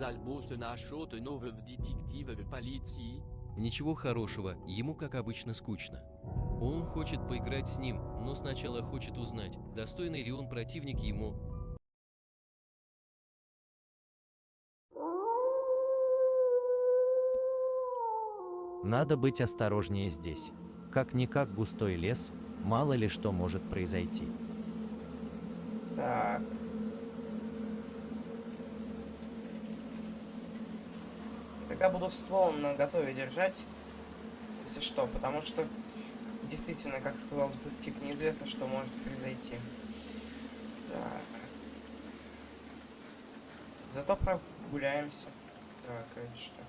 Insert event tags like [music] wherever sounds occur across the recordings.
Через альбо se нашот новый детектив в полиции. Ничего хорошего, ему, как обычно, скучно. Он хочет поиграть с ним, но сначала хочет узнать, достойный ли он противник ему. Надо быть осторожнее здесь. Как-никак густой лес, мало ли что может произойти. Так. Тогда буду ствол на готове держать, если что, потому что действительно, как сказал детектив, неизвестно, что может произойти. Так. Зато прогуляемся. Так, это что?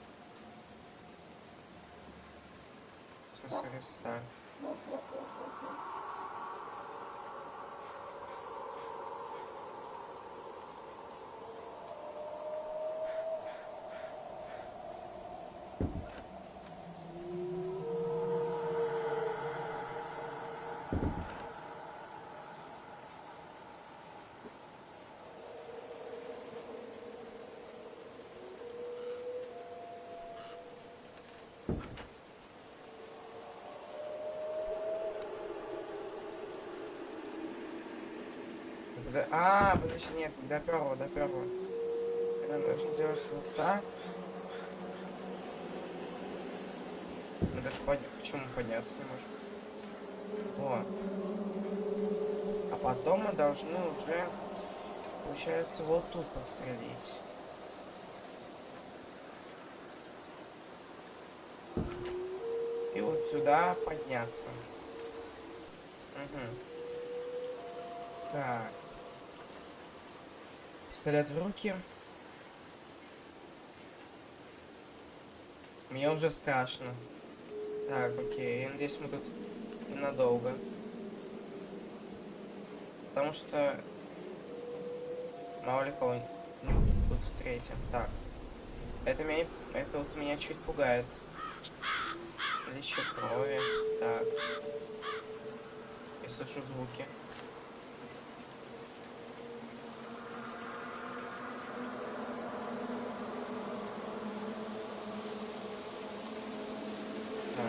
В смысле, рестарт. До- А, подожди, нет, до первого, до первого. Я должен сделать вот так. Мы даже подня... Почему подняться не можем? О. А потом мы должны уже, получается, вот тут пострелить. И вот сюда подняться. Угу. Так. Пистолет в руки. Мне уже страшно. Так, окей. Я надеюсь, мы тут ненадолго. Потому что... Мало ли кого тут встретим. Так. Это меня... Это вот меня чуть пугает. Наличие крови. Так. Я слышу звуки. Так.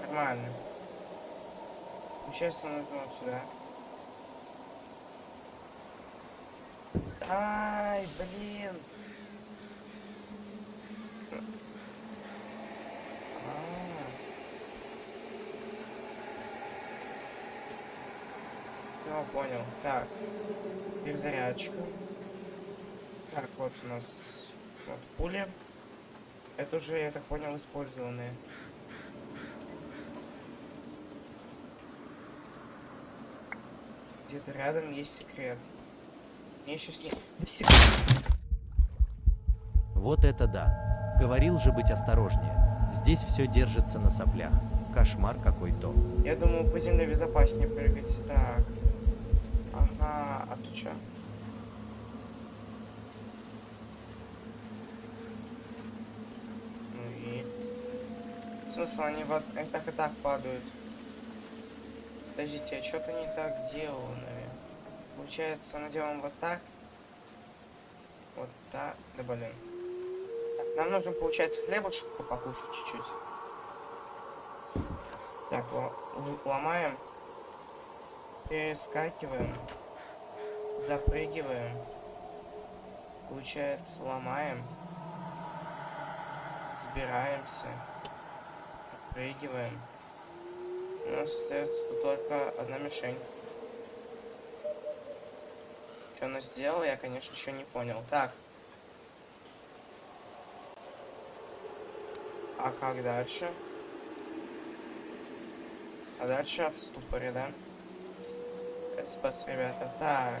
Нормально. Получается, нужно вот сюда. Ай, блин. А. Ну, понял. Так. Перезарядочка. Так, вот у нас вот пули. Это уже, я так понял, использованные. Где-то рядом есть секрет. Мне еще с ним... Вот это да. Говорил же быть осторожнее. Здесь все держится на соплях. Кошмар какой-то. Я думаю, по земле безопаснее прыгать. Так. Ага, а тут что? Ну и... Смысл, они вот так и так падают. Подождите, а что-то не так сделано. Получается, мы делаем вот так. Вот так. Да блин. Так, нам нужно, получается, хлебушек покушать чуть-чуть. Так, ломаем. Перескакиваем. Запрыгиваем. Получается, ломаем. Забираемся. Прыгиваем. У нас остается только одна мишень. Что она сделала, я, конечно, еще не понял. Так. А как дальше? А дальше в ступоре, да? Спас, ребята. Так.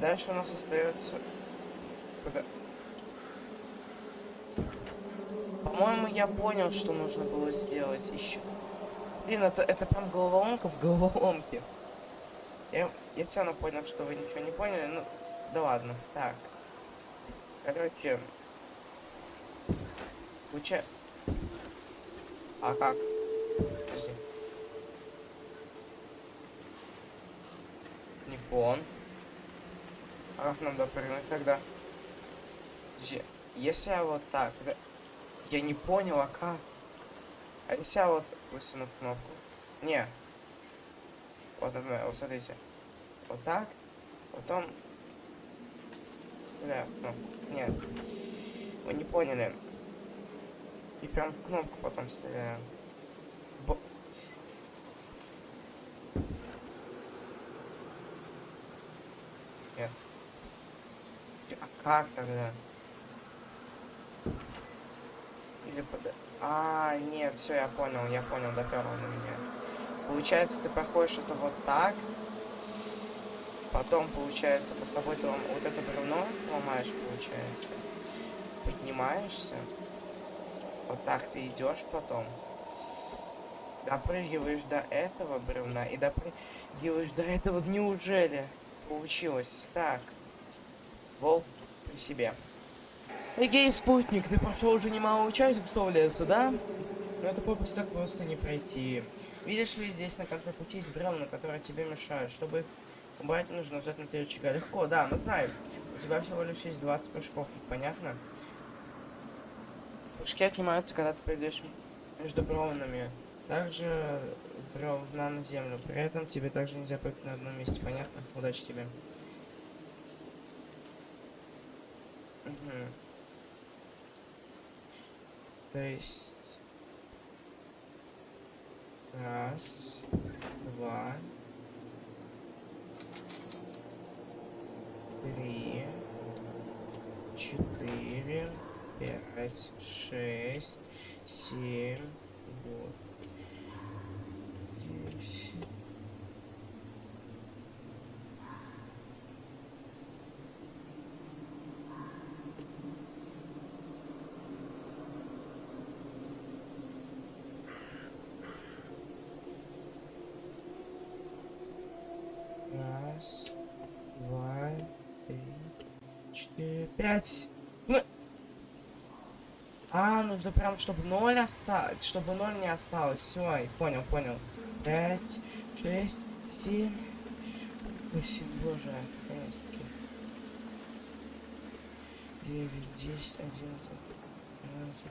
Дальше у нас остается... Куда? По-моему, я понял, что нужно было сделать еще. Блин, это, это прям головоломка в головоломке. Я, я все равно понял, что вы ничего не поняли. Ну, да ладно. Так. Короче. Уча... А как? Подожди. вон. А, надо прыгнуть тогда. Подожди, Если я вот так... Я не понял, а как? А если я вот высуну в кнопку? Не. Вот, вот смотрите. Вот так. Потом... Стреляю в кнопку. Нет. Вы не поняли. И прям в кнопку потом стреляю. Бо- Нет. А как тогда? Или под... А, нет, все, я понял, я понял, доперло на меня. Получается, ты проходишь это вот так. Потом, получается, по собой ты вот это бревно ломаешь, получается. Поднимаешься. Вот так ты идешь потом. Допрыгиваешь до этого бревна и допрыгиваешь до этого. Неужели? Получилось. Так. Волк при себе. Эгей, спутник, ты прошел уже немалую часть густого леса, да? Но это попросту так просто не пройти. Видишь ли, здесь на конце пути есть бревна, которые тебе мешают. Чтобы их убрать, нужно нажать на три рычага. Легко, да, ну знаю. У тебя всего лишь есть 20 прыжков, понятно? Прыжки отнимаются, когда ты прыгаешь между бревнами. Также бревна на землю. При этом тебе также нельзя прыгать на одном месте, понятно? Удачи тебе. Мгм. То есть... Раз, два, три, четыре, пять, шесть, семь, вот, десять. Раз, два, три, пять. Ну... А, нужно прям, чтобы ноль осталось, чтобы ноль не осталось. Все, понял, понял. Пять, шесть, семь, восемь, боже, наконец-таки. Девять, десять, одиннадцать, двенадцать.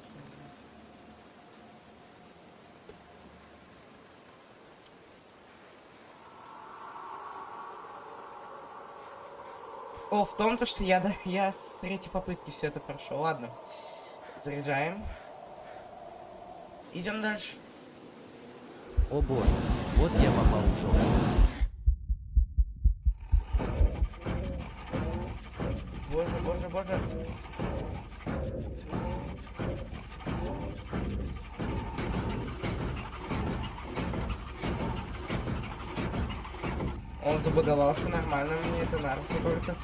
О, в том, то, что я, да, я с третьей попытки все это прошел. Ладно. Заряжаем. Идем дальше. О боже, вот я попал в жопу. Боже, боже, боже. Забаговался нормально, мне это на руку только.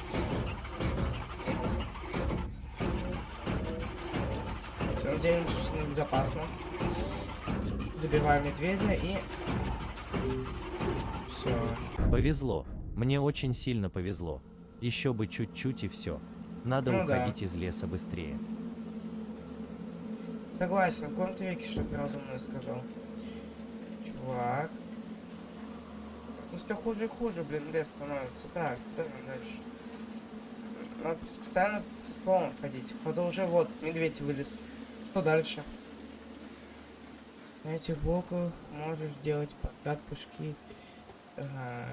Все, надеемся, что безопасно. Добиваем медведя и... Все. Повезло. Мне очень сильно повезло. Еще бы чуть-чуть и все. Надо Ну да. уходить из леса быстрее. Согласен, в каком-то веке что-то разумное сказал. Чувак. Ну все хуже и хуже, блин, лес становится. Так, куда нам дальше? Надо пос- постоянно со стволом ходить. А то уже вот, медведь вылез. Что дальше? На этих блоках можешь делать подкат, пушки. Ага.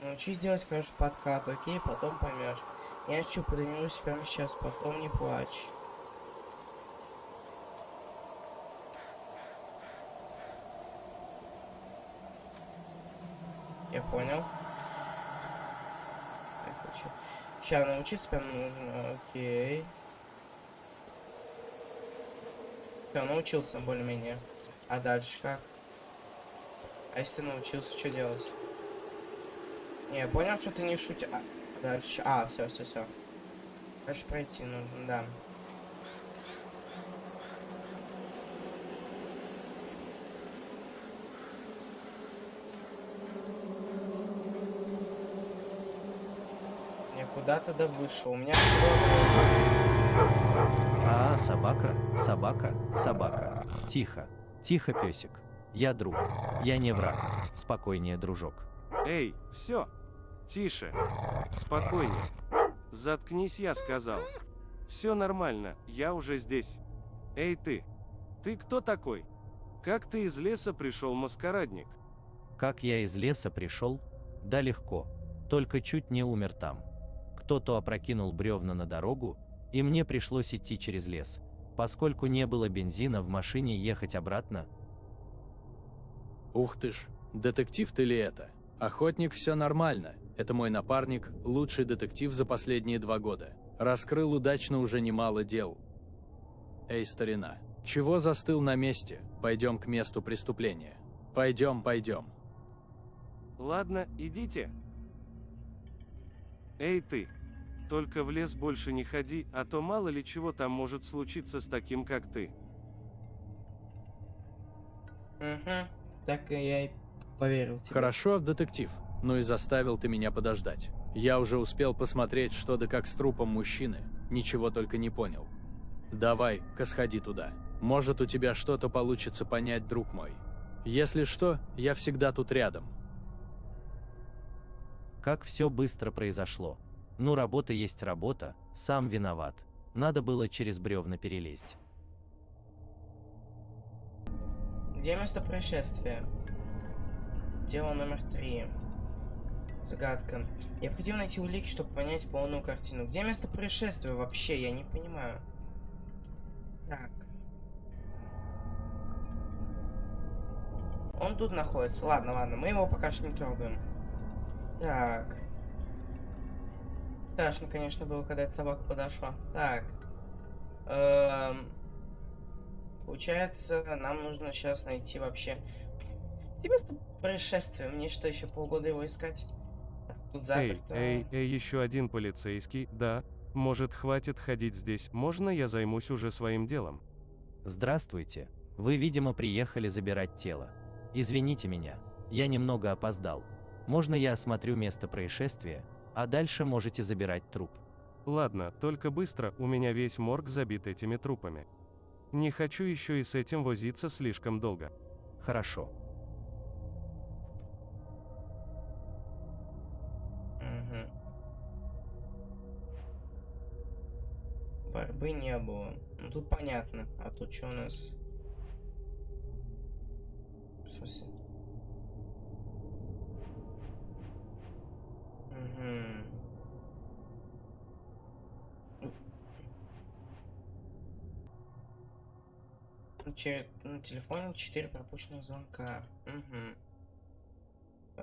Научись делать хороший подкат, окей, потом поймешь. Я что, потренируюсь прямо сейчас, потом не плачь. Я понял. Сейчас научиться прям нужно, окей. Все, научился более-менее. А дальше как? А если научился, что делать? Не, понял, что ты не шутишь. А, дальше. А, все, все, все. Дальше пройти нужно, да. Я куда-то да вышел. У меня А, собака, собака, собака. Тихо, тихо, песик. Я друг. Я не враг. Спокойнее, дружок. Эй, все. Тише. Спокойнее. Заткнись, я сказал. Все нормально, я уже здесь. Эй ты. Ты кто такой? Как ты из леса пришел, маскарадник? Как я из леса пришел? Да легко. Только чуть не умер там. Кто-то опрокинул бревна на дорогу, и мне пришлось идти через лес. Поскольку не было бензина в машине ехать обратно, Ух ты ж, детектив ты ли это? Охотник, все нормально. Это мой напарник, лучший детектив за последние два года. Раскрыл удачно уже немало дел. Эй, старина, чего застыл на месте? Пойдем к месту преступления. Пойдем, пойдем. Ладно, идите. Эй ты. Только в лес больше не ходи, а то мало ли чего там может случиться с таким, как ты. Угу. Так и я и поверил тебе. Хорошо, детектив. Ну и заставил ты меня подождать. Я уже успел посмотреть, что да как с трупом мужчины. Ничего только не понял. Давай-ка сходи туда. Может, у тебя что-то получится понять, друг мой. Если что, я всегда тут рядом. как все быстро произошло. Ну работа есть работа, сам виноват. Надо было через бревна перелезть. Где место происшествия? Дело номер три. Загадка. Необходимо найти улики, чтобы понять полную картину. Где место происшествия вообще? Я не понимаю. Так. Он тут находится. Ладно, ладно, мы его пока что не трогаем. Так. Страшно, конечно, было, когда эта собака подошла. Так. Эм... Получается, нам нужно сейчас найти вообще... Где место происшествия? Мне что, еще полгода его искать? Так, тут Эй, заперто. эй, эй, еще один полицейский, да. Может, хватит ходить здесь, можно я займусь уже своим делом? Здравствуйте. Вы, видимо, приехали забирать тело. Извините меня, я немного опоздал. Можно я осмотрю место происшествия, а дальше можете забирать труп. Ладно, только быстро, у меня весь морг забит этими трупами. Не хочу еще и с этим возиться слишком долго. Хорошо. Борьбы не было. Ну тут понятно. А тут что у нас? В смысле? Че- На телефоне 4 пропущенных звонка. Угу.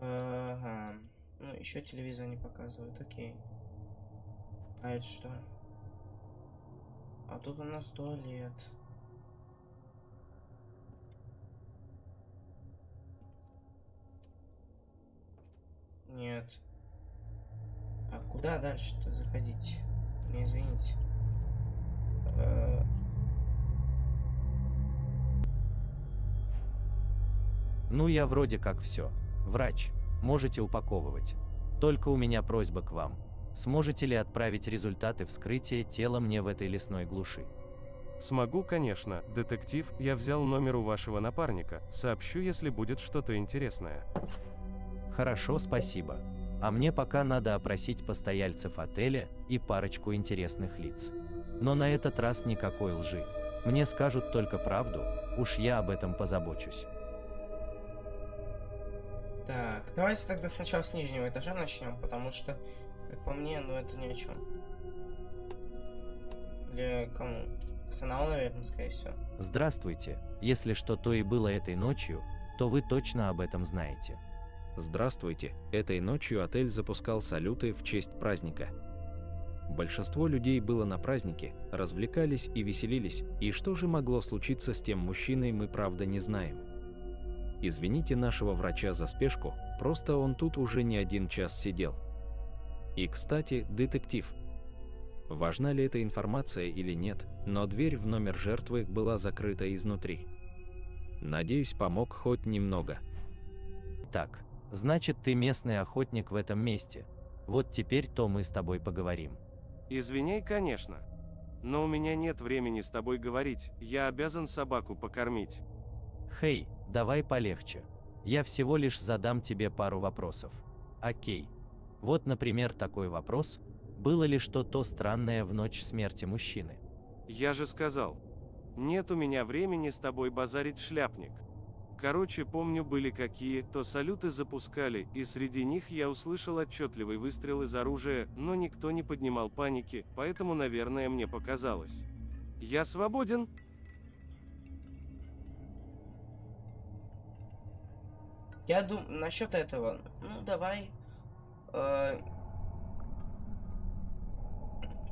Ага. Ну, еще телевизор не показывает, окей. А это что? А тут у нас туалет. Нет. А куда дальше-то заходить? Не извините. Э, Ну я вроде как все. Врач, можете упаковывать. Только у меня просьба к вам. Сможете ли отправить результаты вскрытия тела мне в этой лесной глуши? Смогу, конечно, детектив, я взял номер у вашего напарника, сообщу, если будет что-то интересное. Хорошо, спасибо. А мне пока надо опросить постояльцев отеля и парочку интересных лиц. Но на этот раз никакой лжи. Мне скажут только правду, уж я об этом позабочусь. Так, давайте тогда сначала с нижнего этажа начнем, потому что, как по мне, ну это ни о чем. Или кому? Арсенал, наверное, скорее всего. Здравствуйте. Если что то и было этой ночью, то вы точно об этом знаете. Здравствуйте. Этой ночью отель запускал салюты в честь праздника. Большинство людей было на празднике, развлекались и веселились, и что же могло случиться с тем мужчиной, мы правда не знаем. Извините нашего врача за спешку, просто он тут уже не один час сидел. И, кстати, детектив. Важна ли эта информация или нет, но дверь в номер жертвы была закрыта изнутри. Надеюсь, помог хоть немного. Так, значит ты местный охотник в этом месте. Вот теперь то мы с тобой поговорим. Извиняй, конечно. Но у меня нет времени с тобой говорить, я обязан собаку покормить. Хей, давай полегче. Я всего лишь задам тебе пару вопросов. Окей. Вот, например, такой вопрос. Было ли что-то странное в ночь смерти мужчины? Я же сказал. Нет у меня времени с тобой базарить шляпник. Короче, помню были какие-то салюты запускали, и среди них я услышал отчетливый выстрел из оружия, но никто не поднимал паники, поэтому, наверное, мне показалось. Я свободен? Я думаю, насчет этого, ну давай. э,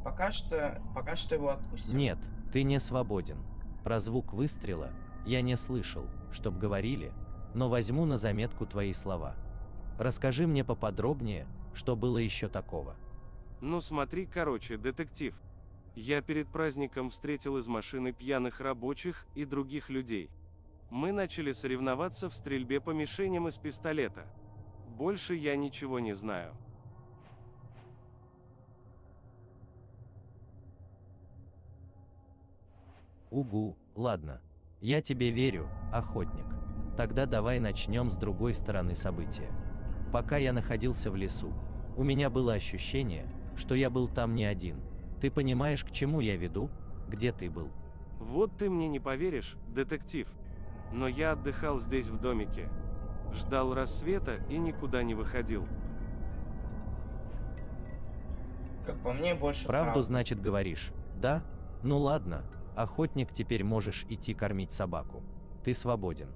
пока что, пока что его отпустим. Нет, ты не свободен. Про звук выстрела я не слышал, чтоб говорили, но возьму на заметку твои слова. Расскажи мне поподробнее, что было еще такого. Ну смотри, короче, детектив. Я перед праздником встретил из машины пьяных рабочих и других людей. Мы начали соревноваться в стрельбе по мишеням из пистолета. Больше я ничего не знаю. Угу, ладно. Я тебе верю, охотник. Тогда давай начнем с другой стороны события. Пока я находился в лесу, у меня было ощущение, что я был там не один. Ты понимаешь, к чему я веду? Где ты был? Вот ты мне не поверишь, детектив. Но я отдыхал здесь в домике. Ждал рассвета и никуда не выходил. Как по мне, больше Правду, правда. значит, говоришь? Да? Ну ладно, охотник, теперь можешь идти кормить собаку. Ты свободен.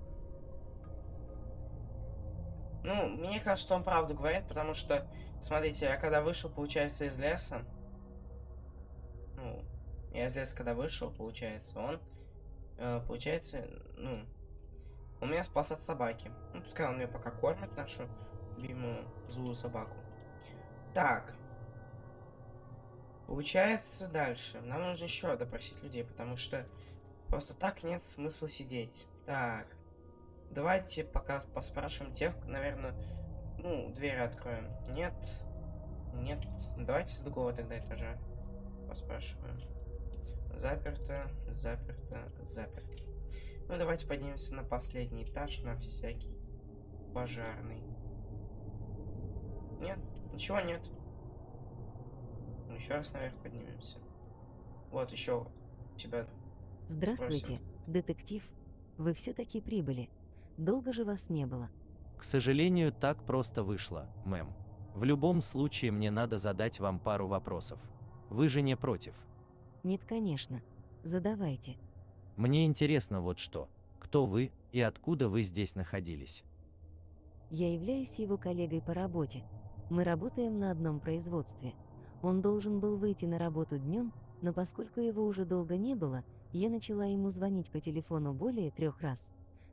Ну, мне кажется, он правду говорит, потому что, смотрите, я когда вышел, получается, из леса, ну, я из леса когда вышел, получается, он, э, получается, ну, он меня спас от собаки. Ну, пускай он меня пока кормит, нашу любимую злую собаку. Так. Получается, дальше. Нам нужно еще допросить людей, потому что просто так нет смысла сидеть. Так. Давайте пока поспрашиваем тех, наверное, ну, двери откроем. Нет. Нет. Давайте с другого тогда этажа поспрашиваем. Заперто, заперто, заперто. Ну, давайте поднимемся на последний этаж, на всякий пожарный. Нет, ничего нет. Ну, еще раз наверх поднимемся. Вот, еще тебя Здравствуйте, детектив. Вы все-таки прибыли. Долго же вас не было. К сожалению, так просто вышло, мэм. В любом случае мне надо задать вам пару вопросов. Вы же не против? Нет, конечно. Задавайте. Мне интересно вот что. Кто вы и откуда вы здесь находились? Я являюсь его коллегой по работе. Мы работаем на одном производстве. Он должен был выйти на работу днем, но поскольку его уже долго не было, я начала ему звонить по телефону более трех раз.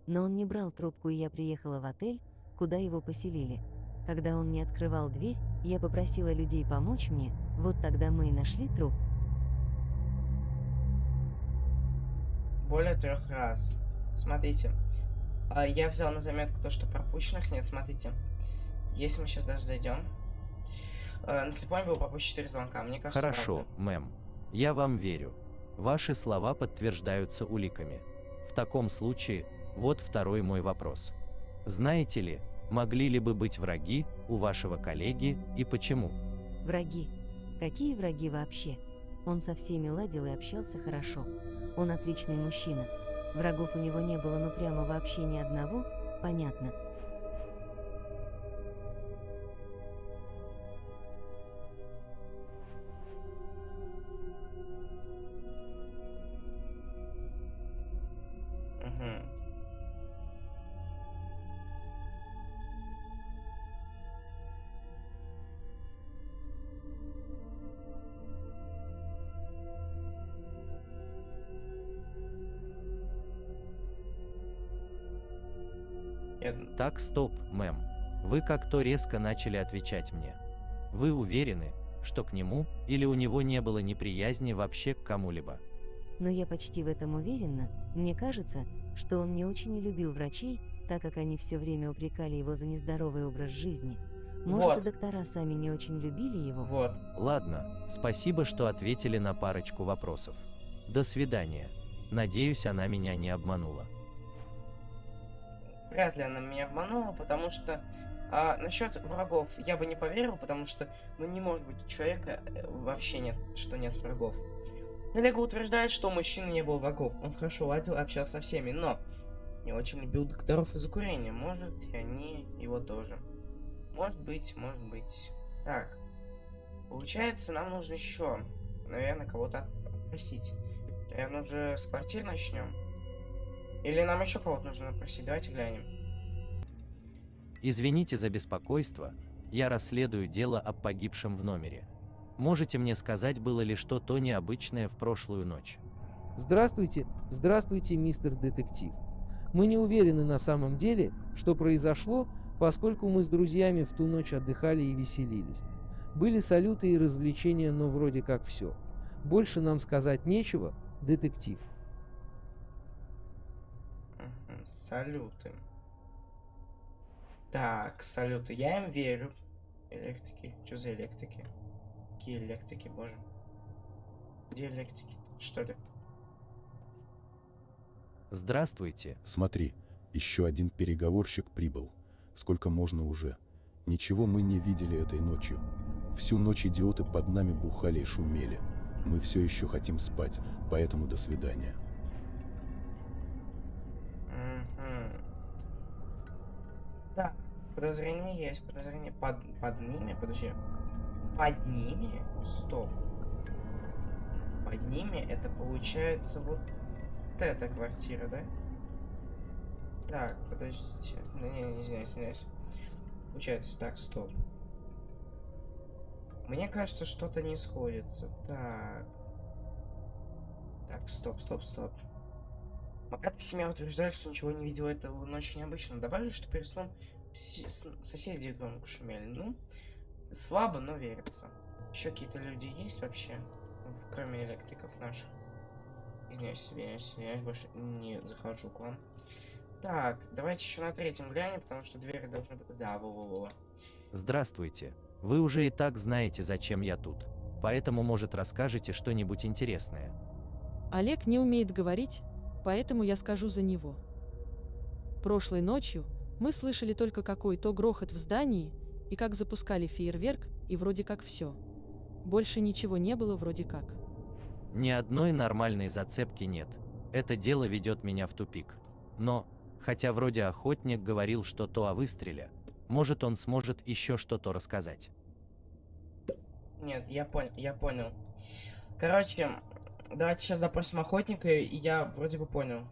Но он не брал трубку, и я приехала в отель, куда его поселили. Когда он не открывал дверь, я попросила людей помочь мне, вот тогда мы и нашли труп. более трех раз. Смотрите. а, Я взял на заметку то, что пропущенных нет. Смотрите. Если мы сейчас даже зайдем. А, На телефоне было пропущено 4 звонка. Мне кажется, Хорошо, правда. мэм. Я вам верю. Ваши слова подтверждаются уликами. В таком случае, вот второй мой вопрос. Знаете ли, могли ли бы быть враги у вашего коллеги и почему? Враги. Какие враги вообще? Он со всеми ладил и общался хорошо. Он отличный мужчина. Врагов у него не было ну прямо вообще ни одного, понятно. Так, стоп, мэм. Вы как-то резко начали отвечать мне. Вы уверены, что к нему или у него не было неприязни вообще к кому-либо? Но я почти в этом уверена. Мне кажется, что он не очень и любил врачей, так как они все время упрекали его за нездоровый образ жизни. Может, Вот. и доктора сами не очень любили его? Вот. Ладно, спасибо, что ответили на парочку вопросов. До свидания. Надеюсь, она меня не обманула. Вряд ли она меня обманула, потому что а, насчет врагов я бы не поверил, потому что, ну, не может быть человека э, вообще нет, что нет врагов. Олега утверждает, что у мужчины не было врагов. Он хорошо ладил, общался со всеми, но не очень любил докторов из-за курения. Может, и они его тоже. Может быть, может быть. Так. Получается, нам нужно еще, наверное, кого-то опросить. Наверное, уже с квартир начнем. Или нам еще кого-то нужно опросить. Давайте глянем. Извините за беспокойство, я расследую дело об погибшем в номере. Можете мне сказать, было ли что-то необычное в прошлую ночь? Здравствуйте, здравствуйте, мистер детектив. Мы не уверены на самом деле, что произошло, поскольку мы с друзьями в ту ночь отдыхали и веселились. Были салюты и развлечения, но вроде как все. Больше нам сказать нечего, детектив. Салюты. Так, салюты. Я им верю. Электрики. Что за электрики? Какие электрики, боже. Где электрики? Тут, Что ли? Здравствуйте. Смотри, еще один переговорщик прибыл. Сколько можно уже? Ничего мы не видели этой ночью. Всю ночь идиоты под нами бухали и шумели. Мы все еще хотим спать, поэтому до свидания. Так, подозрение есть, подозрение под, под ними, подожди. Под ними? Стоп. Под ними это получается вот эта квартира, да? Так, подождите. Ну, не, не, извиняюсь, извиняюсь. Получается, так, стоп. Мне кажется, что-то не сходится. Так. Так, стоп, стоп, стоп. Маката семья утверждает, что ничего не видела этого ночью необычно. Добавили, что перед сном соседи громко шумели. Ну, слабо, но верится. Еще какие-то люди есть вообще? Кроме электриков наших. Извиняюсь, извиняюсь, извиняюсь, больше не захожу к вам. Так, давайте еще на третьем глянем, потому что двери должны быть... Да, во-во-во. Здравствуйте. Вы уже и так знаете, зачем я тут. Поэтому, может, расскажете что-нибудь интересное. Олег не умеет говорить, поэтому я скажу за него. Прошлой ночью мы слышали только какой-то грохот в здании, и как запускали фейерверк, и вроде как все. Больше ничего не было вроде как. Ни одной нормальной зацепки нет. Это дело ведет меня в тупик. Но, хотя вроде охотник говорил что-то о выстреле, может он сможет еще что-то рассказать. Нет, я понял, я понял. Короче, давайте сейчас допросим охотника, и я вроде бы понял.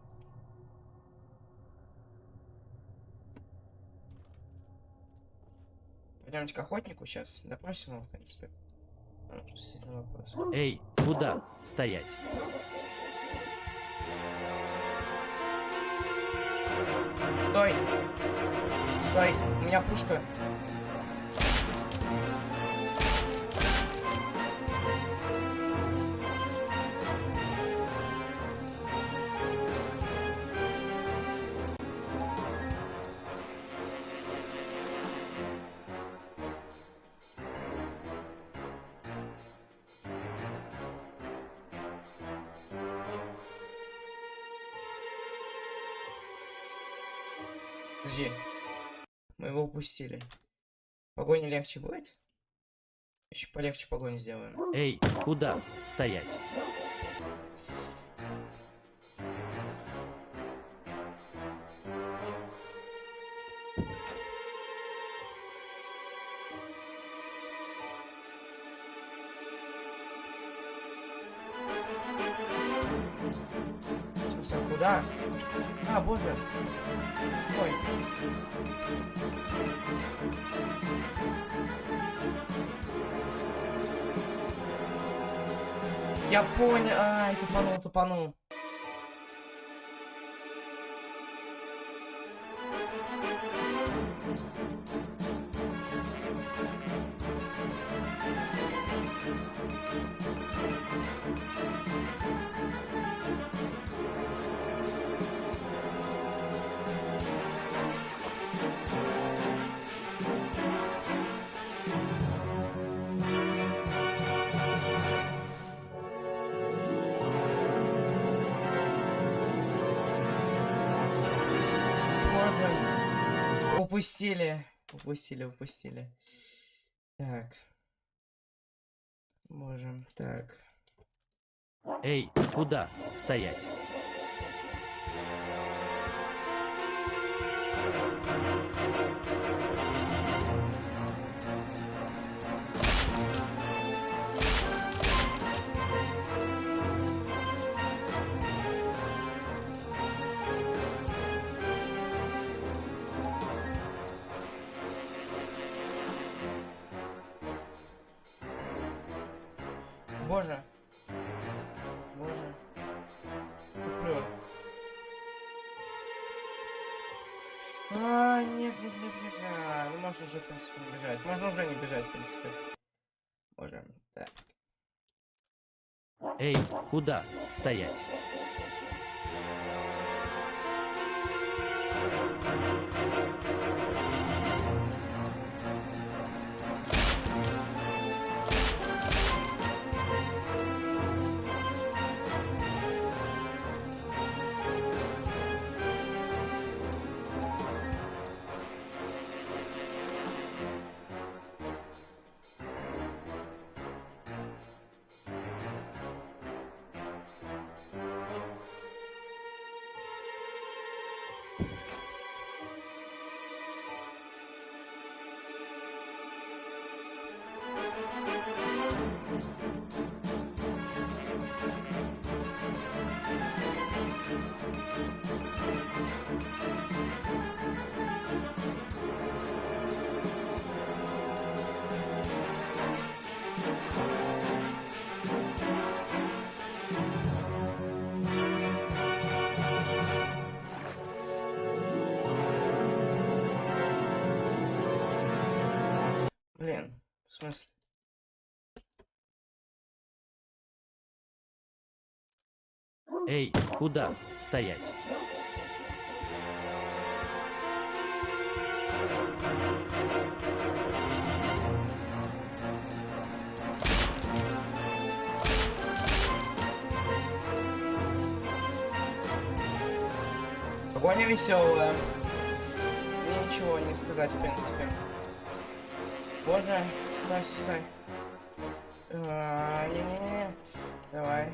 Пойдемте к охотнику сейчас, допросим его, в принципе. Ну, что этим вопрос? Эй, куда? Стоять. Стой! Стой! У меня пушка. Подожди. Мы его упустили. Погоня легче будет? Еще полегче погоню сделаем. Эй, куда? Стоять. Я понял. Ай, тупанул, тупанул. Упустили. Упустили, упустили. Так. Можем, так. Эй, куда? Стоять. Боже. Боже. Туплю. А, нет, нет, нет, нет, нет. Ну, можно уже, в принципе, бежать. Можно уже не бежать, в принципе. Можем. Так. Эй, куда? Стоять. Смысле? Эй, куда? Стоять. Погоня веселая. Ничего не сказать, в принципе. Можно? Стой, стой, стой. А, Не-не-не. Давай.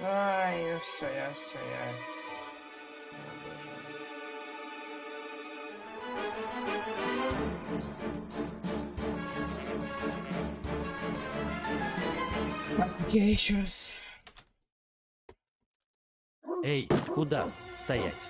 Ай, все, я все, я. Я еще раз. Эй, куда? Стоять.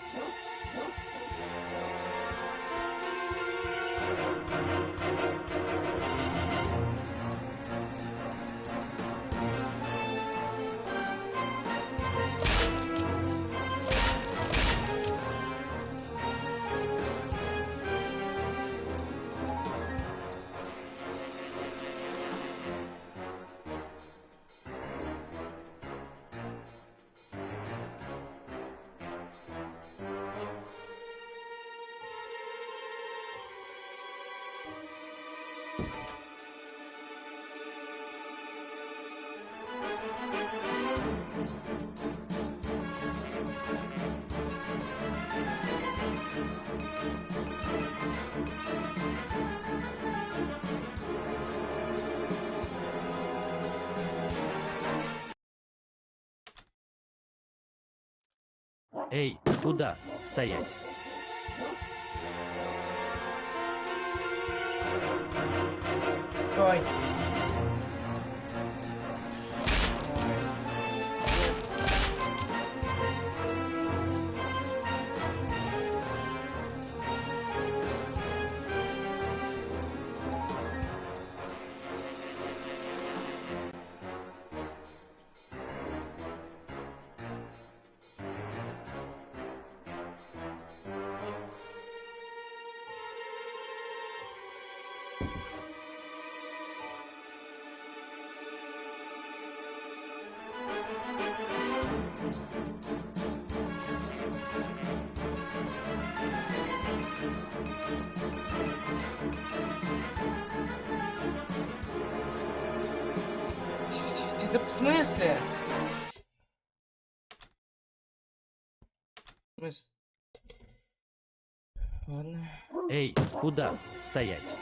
Эй, куда? Стоять. Ой. В смысле? Ладно. Эй, куда? Стоять.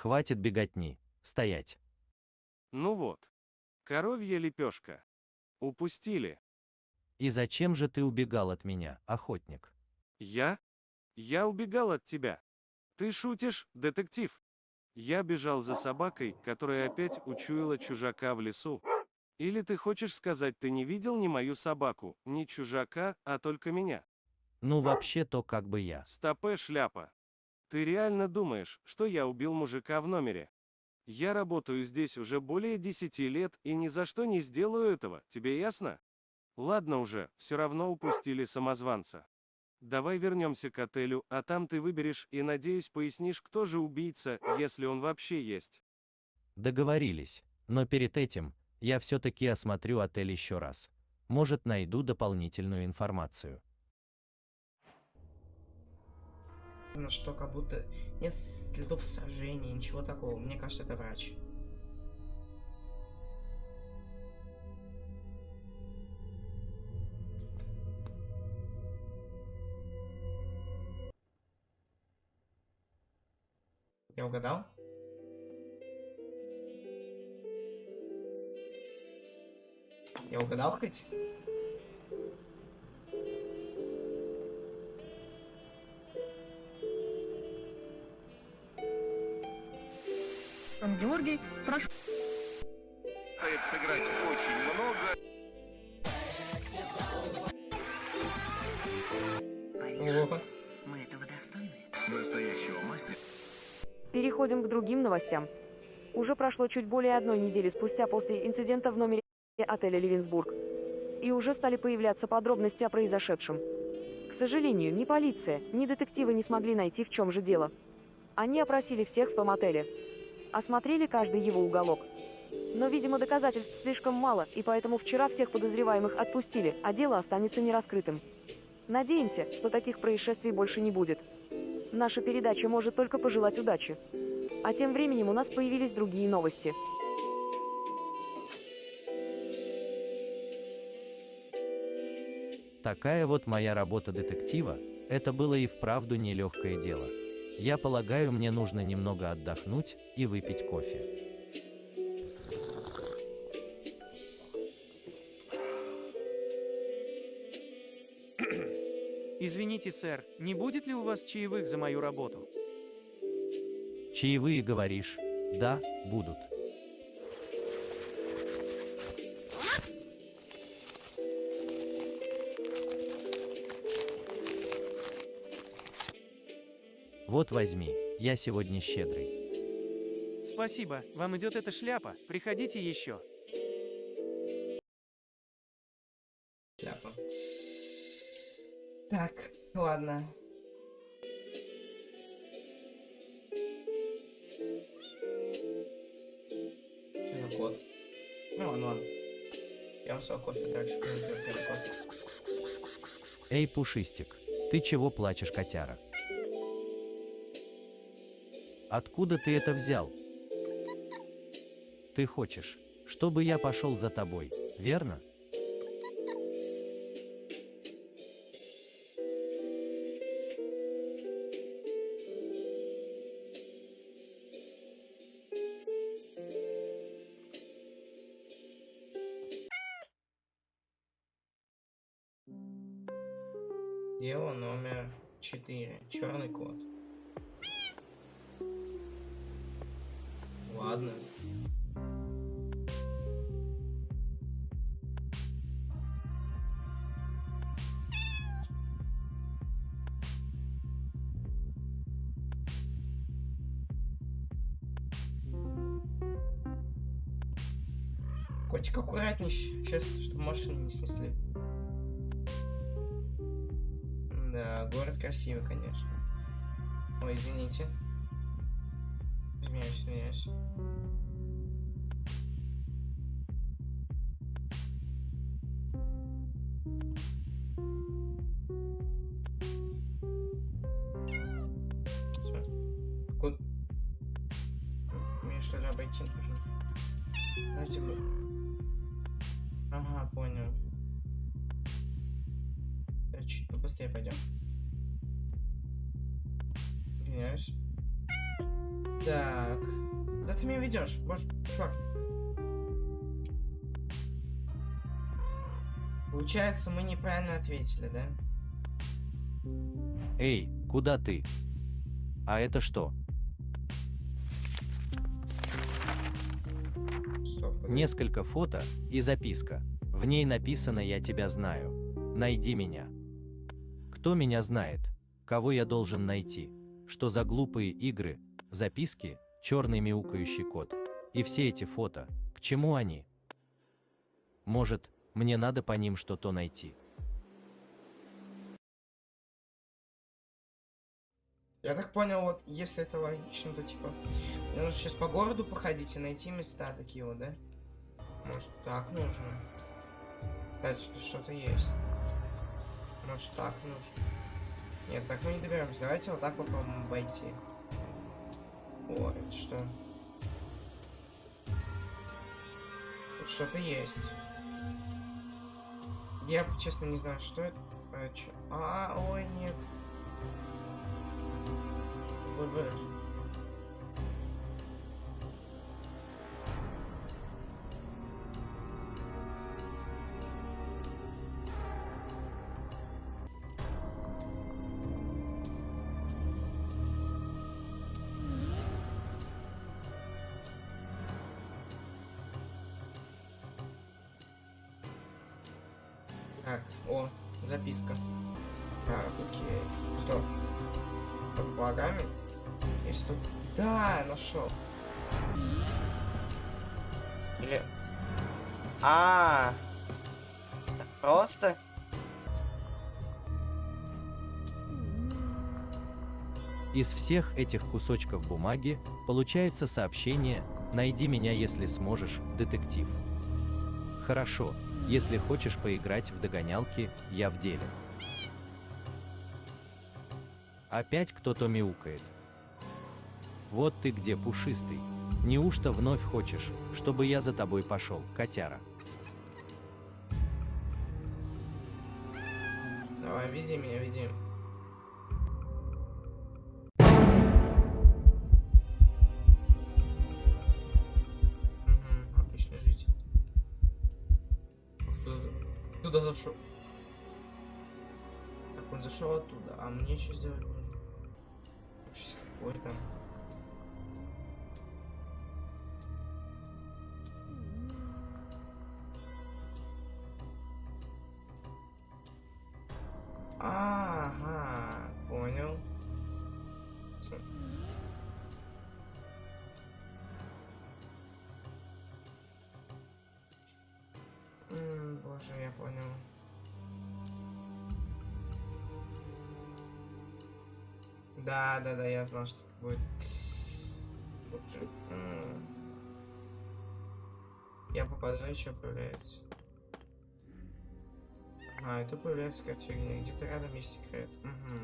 Хватит беготни. Стоять. Ну вот. Коровья лепешка. Упустили. И зачем же ты убегал от меня, охотник? Я? Я убегал от тебя. Ты шутишь, детектив? Я бежал за собакой, которая опять учуяла чужака в лесу. Или ты хочешь сказать, ты не видел ни мою собаку, ни чужака, а только меня? Ну вообще-то как бы я. Стопе шляпа. Ты реально думаешь, что я убил мужика в номере? Я работаю здесь уже более 10 лет и ни за что не сделаю этого, тебе ясно? Ладно уже, все равно упустили самозванца. Давай вернемся к отелю, а там ты выберешь и, надеюсь, пояснишь, кто же убийца, если он вообще есть. Договорились. Но перед этим, я все-таки осмотрю отель еще раз. Может, найду дополнительную информацию. Что как будто нет следов сражения, ничего такого. Мне кажется, это врач. Я угадал? Я угадал хоть? Георгий, прошу. сыграть очень много. Ого. Мы этого достойны. Настоящего мастера. Переходим к другим новостям. Уже прошло чуть более одной недели спустя после инцидента в номере отеля «Левинсбург». И уже стали появляться подробности о произошедшем. К сожалению, ни полиция, ни детективы не смогли найти, в чем же дело. Они опросили всех в том отеле. Осмотрели каждый его уголок. Но, видимо, доказательств слишком мало, и поэтому вчера всех подозреваемых отпустили, а дело останется нераскрытым. Надеемся, что таких происшествий больше не будет. Наша передача может только пожелать удачи. А тем временем у нас появились другие новости. Такая вот моя работа детектива, это было и вправду нелегкое дело. Я полагаю, мне нужно немного отдохнуть и выпить кофе. [clears throat] Извините, сэр, не будет ли у вас чаевых за мою работу? Чаевые говоришь? Да, будут. Вот возьми, я сегодня щедрый. Спасибо, вам идет эта шляпа. Приходите еще. Шляпа. Так, ладно. Что за кот? Ну ладно, ладно. Пьем свой кофе, дальше кофе. Эй, Пушистик, ты чего плачешь, котяра? Откуда ты это взял? Ты хочешь, чтобы я пошел за тобой, верно? Дело номер 4. Черный кот. Сейчас, чтобы машину не снесли. Да, город красивый, конечно. Ой, извините. Извиняюсь, извиняюсь. Получается, мы неправильно ответили, да? Эй, куда ты? А это что? Стоп. Несколько фото и записка. В ней написано «Я тебя знаю». Найди меня. Кто меня знает? Кого я должен найти? Что за глупые игры? Записки? Черный мяукающий кот. И все эти фото. К чему они? Может, мне надо по ним что-то найти. Я так понял, вот если это логично, то типа мне нужно сейчас по городу походить и найти места такие вот, да? Может так нужно? Тут что-то есть. Может так нужно? Нет, так мы не доберемся. Давайте вот так попробуем обойти. О, это что? Тут что-то есть. Я, честно, не знаю, что это. А, а ой, нет. Ой, вырежу. Записка. Так, окей. Стоп. Под благами? Есть тут... Да, нашел. Или... А, так просто? Из всех этих кусочков бумаги получается сообщение «Найди меня, если сможешь, детектив». Хорошо, если хочешь поиграть в догонялки, я в деле. Опять кто-то мяукает. Вот ты где, пушистый. Неужто вновь хочешь, чтобы я за тобой пошел, котяра? Давай, веди меня, веди. Туда зашел? Так, он зашел оттуда, а мне что сделать нужно? Сейчас такой там. Да, да, да, я знал, что так будет. М. Я попадаю, что появляется. А, это появляется какая-то фигня. Где-то рядом есть секрет. Угу.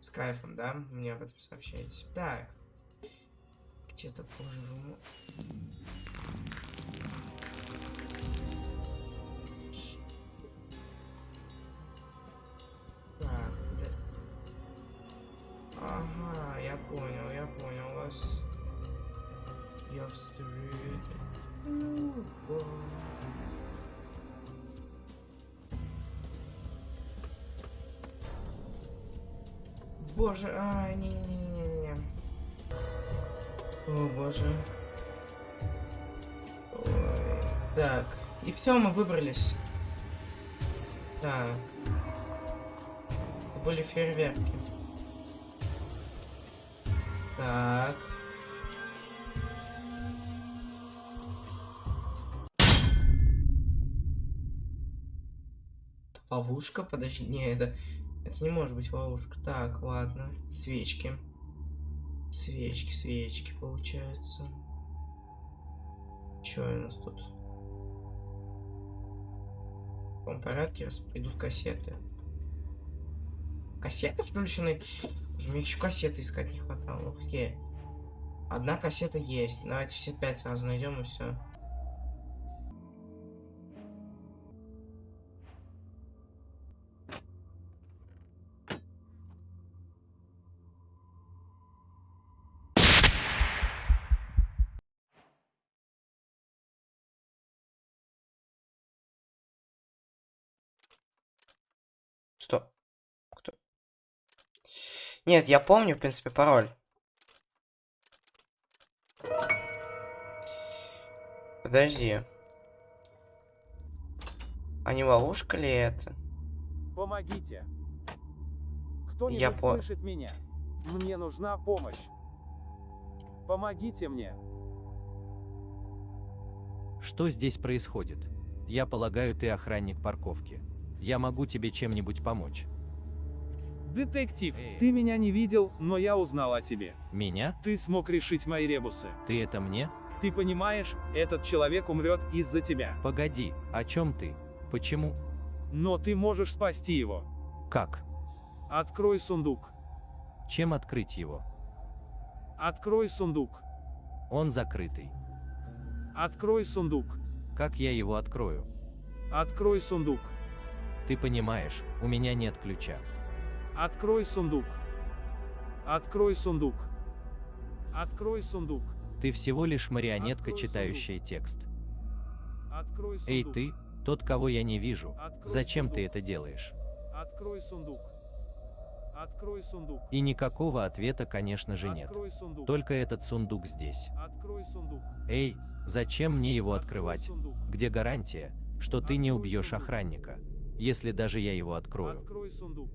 С кайфом, да? Мне об этом сообщаете. Так. Где-то позже Боже, а, не-не-не-не-не. О, боже. Ой. Так, и все, мы выбрались. Так. Были фейерверки. Так. Ловушка, подожди, не, это, это не может быть ловушка. Так, ладно, свечки. Свечки, свечки, получается. Что у нас тут? В каком порядке идут кассеты? Кассеты включены? Уже мне еще кассеты искать не хватало. Ух ты. Одна кассета есть. Давайте все пять сразу найдем и все. Стоп. Кто? Нет, я помню, в принципе, пароль. Подожди. А не ловушка ли это? Помогите. Я Кто-нибудь по- слышит меня? Мне нужна помощь. Помогите мне. Что здесь происходит? Я полагаю, ты охранник парковки. Я могу тебе чем-нибудь помочь. Детектив, ты меня не видел, но я узнал о тебе. Меня? Ты смог решить мои ребусы. Ты это мне? Ты понимаешь, этот человек умрет из-за тебя. Погоди, о чем ты? Почему? Но ты можешь спасти его. Как? Открой сундук. Чем открыть его? Открой сундук. Он закрытый. Открой сундук. Как я его открою? Открой сундук. Ты понимаешь, у меня нет ключа. Открой сундук. Открой сундук. Открой сундук. Ты всего лишь марионетка, читающая текст. Открой сундук. Эй ты, тот, кого я не вижу. Открой Зачем ты сундук. это делаешь? Открой сундук. Открой сундук. И никакого ответа, конечно же, нет. Открой сундук. Только этот сундук здесь. Открой сундук. Эй, зачем мне его открывать? сундук. Где гарантия, что ты не убьешь охранника, если даже я его открою? Открой сундук.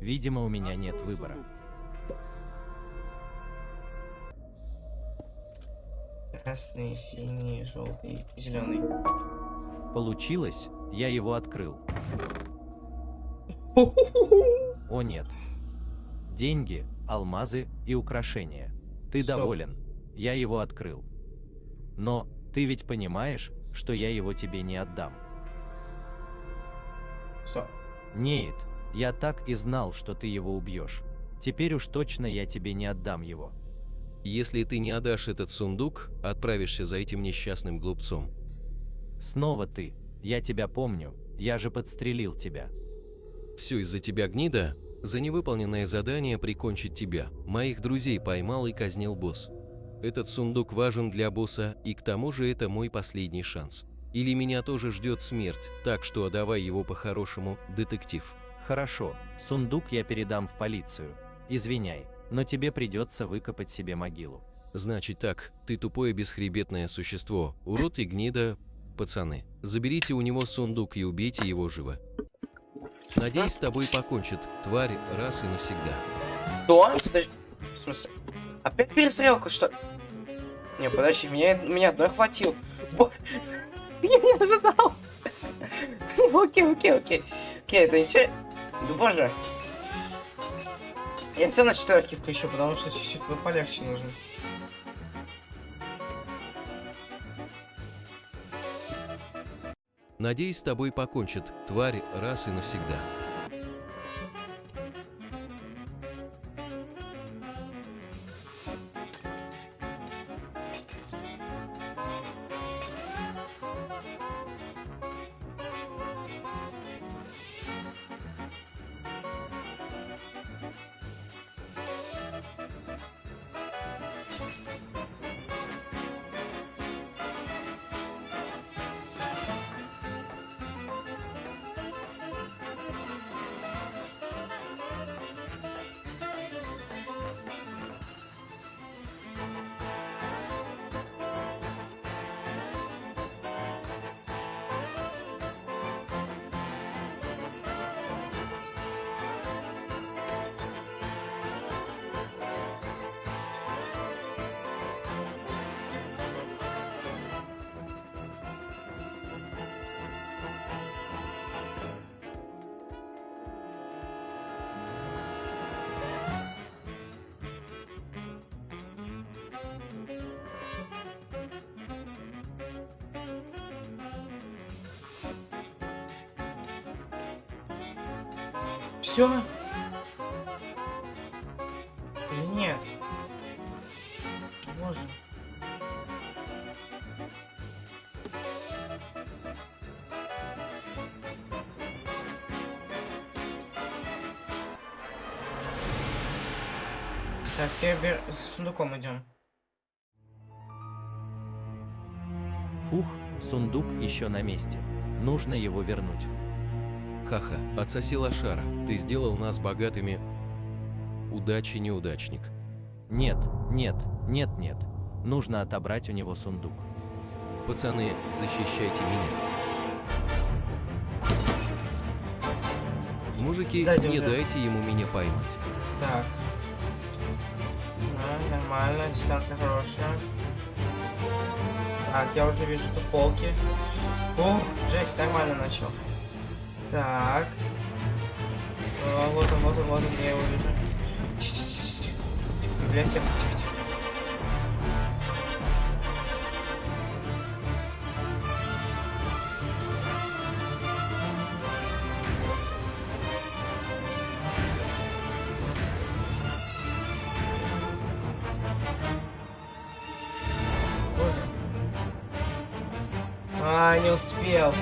Видимо, у меня нет Открой выбора. сундук. Красный, синий, желтый, зеленый. Получилось, я его открыл. [laughs] О нет. Деньги, алмазы и украшения. Ты Стоп. доволен. Я его открыл. Но, ты ведь понимаешь, что я его тебе не отдам. Нет, я так и знал, что ты его убьешь. Теперь уж точно я тебе не отдам его. Если ты не отдашь этот сундук, отправишься за этим несчастным глупцом. Снова ты. Я тебя помню. Я же подстрелил тебя. Все из-за тебя, гнида. За невыполненное задание прикончить тебя. Моих друзей поймал и казнил босс. Этот сундук важен для босса, и к тому же это мой последний шанс. Или меня тоже ждет смерть, так что отдавай его по-хорошему, детектив. Хорошо, сундук я передам в полицию. Извиняй, но тебе придется выкопать себе могилу. Значит так, ты тупое бесхребетное существо, урод и гнида, пацаны. Заберите у него сундук и убейте его живо. Надеюсь, с тобой покончат, тварь, раз и навсегда. Что? В смысле? Опять перестрелка, что? Не, подожди, меня, меня одной хватил. Я не ожидал. Окей, окей, окей. Окей, это интересно. Да боже. Я все на четверке включу, потому что чуть-чуть полегче нужно. Надеюсь, с тобой покончит, тварь, раз и навсегда. Все? Или нет? Боже. Так, теперь с сундуком идем. Фух, сундук еще на месте. Нужно его вернуть. Ха-ха, отсоси лошара, ты сделал нас богатыми. Удачи, неудачник. Нет, нет, нет, нет. Нужно отобрать у него сундук. Пацаны, защищайте меня. Мужики, Сзади не уже. дайте ему меня поймать. Так. Да, нормально, дистанция хорошая. Так, я уже вижу тут полки. Ух, жесть, нормально начал. Так. О, вот он, вот он, вот он, я его вижу. Библиотека, тихо-тихо. А, не успел.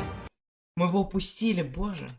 Мы его упустили, боже.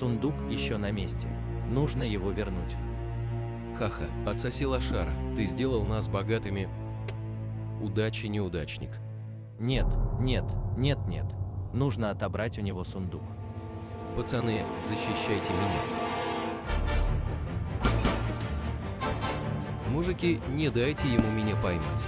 Сундук еще на месте. Нужно его вернуть. Ха-ха, отсоси лошара, ты сделал нас богатыми. Удачи, неудачник. Нет, нет, нет, нет. Нужно отобрать у него сундук. Пацаны, защищайте меня. Мужики, не дайте ему меня поймать.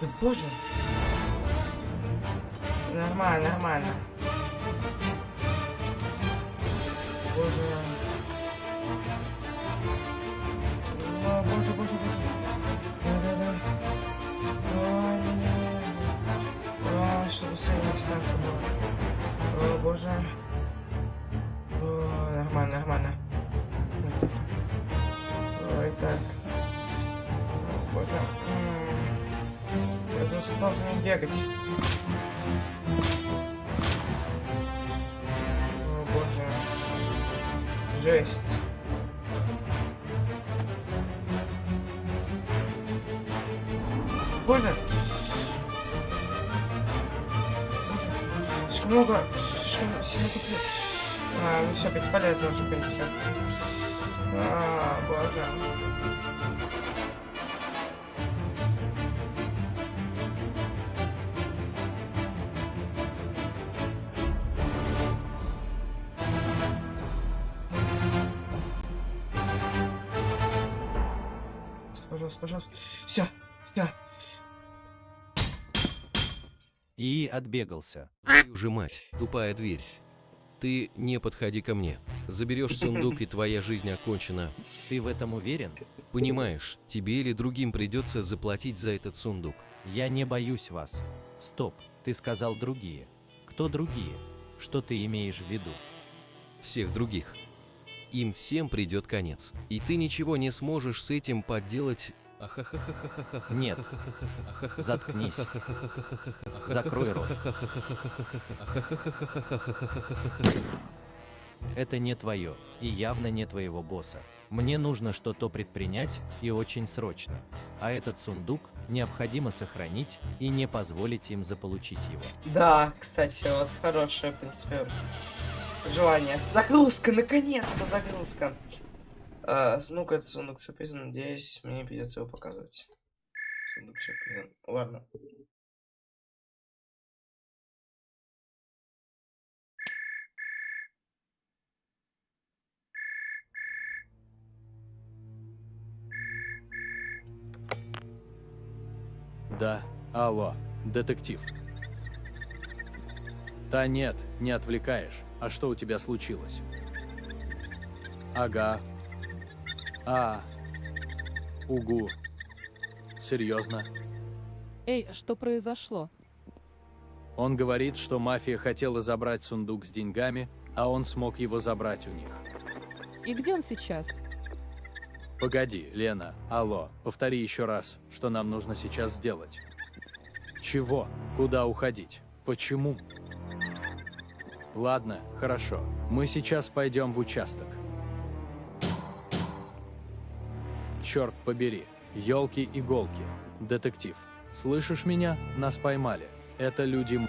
Да боже. Нормально, нормально. Боже. О, боже, боже, боже. Не, не. Ой, чтобы средняя станция была. О, боже. Стал за ним бегать. О, боже. Жесть. Боже. Слишком много, слишком сильно купил. А, ну все, бесполезно уже, в принципе. А, боже. Отбегался. Твою же мать, тупая дверь. Ты не подходи ко мне. Заберешь сундук, и твоя жизнь окончена. Ты в этом уверен? Понимаешь, тебе или другим придется заплатить за этот сундук. Я не боюсь вас. Стоп, ты сказал другие. Кто другие? Что ты имеешь в виду? Всех других. Им всем придет конец. И ты ничего не сможешь с этим поделать. Нет. Заткнись. Закрой рот. Это не твое, и явно не твоего босса. Мне нужно что-то предпринять, и очень срочно. А этот сундук необходимо сохранить и не позволить им заполучить его. Да, кстати, вот хорошее, в принципе, желание. Загрузка, наконец-то загрузка. А, ну-ка, это сундук сюрприза, надеюсь, мне не придется его показывать. Сундук сюрприза. Ладно. Да, алло, детектив. Да нет, не отвлекаешь. А что у тебя случилось? Ага. А. Угу. Серьезно? Эй, а что произошло? Он говорит, что мафия хотела забрать сундук с деньгами, а он смог его забрать у них. И где он сейчас? Погоди, Лена, алло, повтори еще раз, что нам нужно сейчас сделать. Чего? Куда уходить? Почему? Ладно, хорошо. Мы сейчас пойдем в участок. Черт побери. Елки-иголки. Детектив. Слышишь меня? Нас поймали. Это люди...